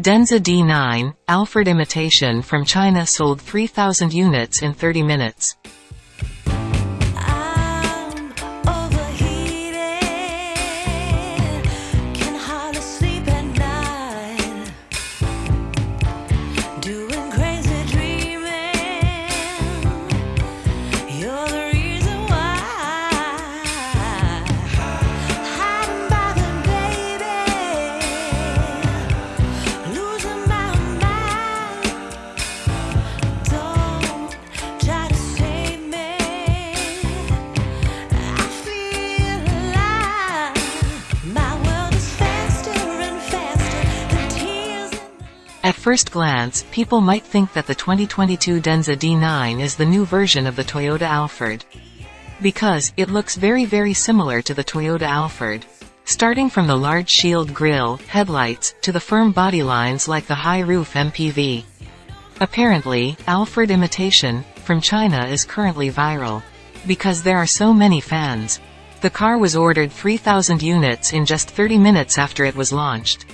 Denza D9, Alphard imitation from China sold 3,000 units in 30 minutes. At first glance, people might think that the 2022 Denza D9 is the new version of the Toyota Alphard. Because, it looks very very similar to the Toyota Alphard. Starting from the large shield grille, headlights, to the firm body lines like the high roof MPV. Apparently, Alphard imitation, from China is currently viral. Because there are so many fans. The car was ordered 3,000 units in just 30 minutes after it was launched.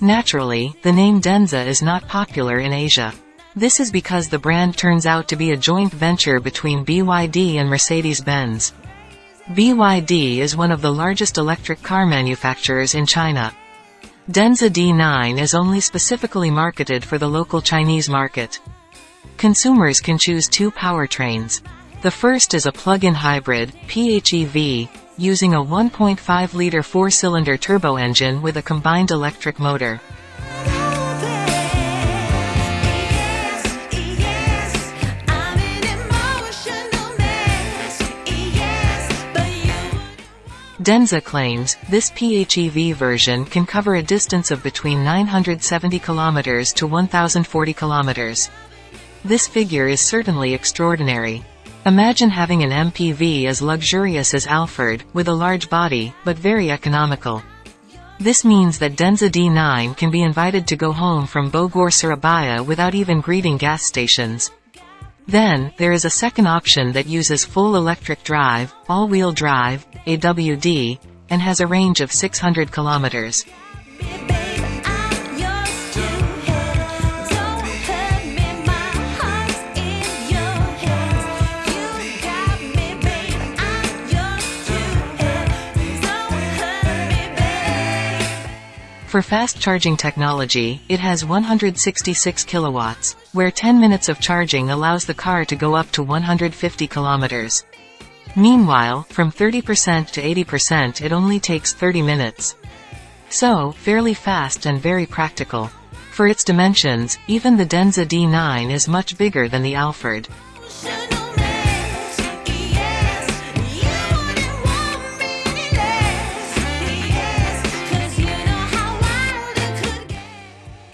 Naturally, the name Denza is not popular in Asia. This is because the brand turns out to be a joint venture between BYD and Mercedes-Benz. BYD is one of the largest electric car manufacturers in China. Denza D9 is only specifically marketed for the local Chinese market. Consumers can choose two powertrains. The first is a plug-in hybrid, PHEV, using a 1.5-liter four-cylinder turbo engine with a combined electric motor. Denza claims, this PHEV version can cover a distance of between 970 km to 1040 km. This figure is certainly extraordinary. Imagine having an MPV as luxurious as Alphard, with a large body, but very economical. This means that Denza D9 can be invited to go home from Bogor Surabaya without even greeting gas stations. Then, there is a second option that uses full electric drive, all-wheel drive, AWD, and has a range of 600 kilometers. For fast charging technology, it has 166 kilowatts, where 10 minutes of charging allows the car to go up to 150 kilometers. Meanwhile, from 30% to 80% it only takes 30 minutes. So, fairly fast and very practical. For its dimensions, even the Denza D9 is much bigger than the Alphard.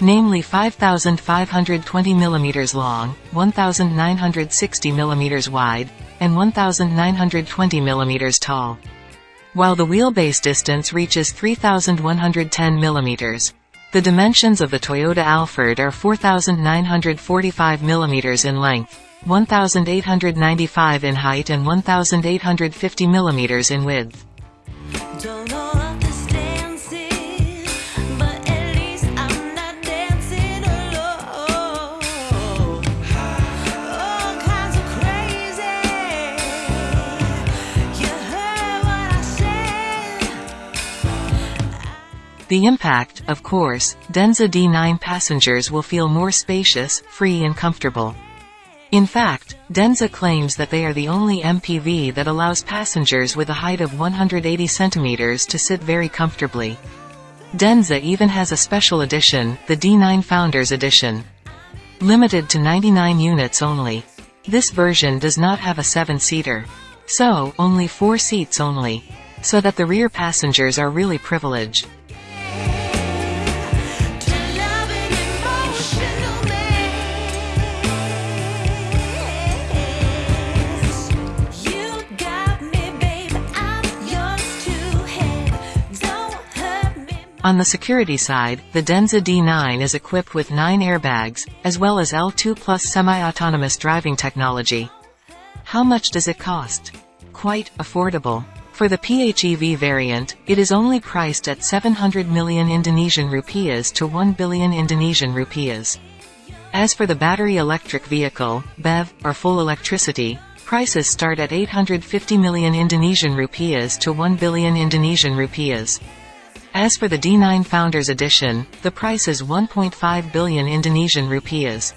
Namely 5,520 mm long, 1,960 mm wide, and 1,920 mm tall. While the wheelbase distance reaches 3,110 mm. The dimensions of the Toyota Alphard are 4,945 mm in length, 1,895 in height and 1,850 mm in width. The impact, of course, Denza D9 passengers will feel more spacious, free and comfortable. In fact, Denza claims that they are the only MPV that allows passengers with a height of 180 centimeters to sit very comfortably. Denza even has a special edition, the D9 Founders Edition. Limited to 99 units only. This version does not have a 7-seater. So, only 4 seats only. So that the rear passengers are really privileged. On the security side, the Denza D9 is equipped with 9 airbags, as well as L2 plus semi-autonomous driving technology. How much does it cost? Quite affordable. For the PHEV variant, it is only priced at 700 million Indonesian rupiahs to 1 billion Indonesian rupiahs. As for the battery electric vehicle, BEV, or full electricity, prices start at 850 million Indonesian rupiahs to 1 billion Indonesian rupiahs. As for the D9 Founders Edition, the price is 1.5 billion Indonesian rupiahs.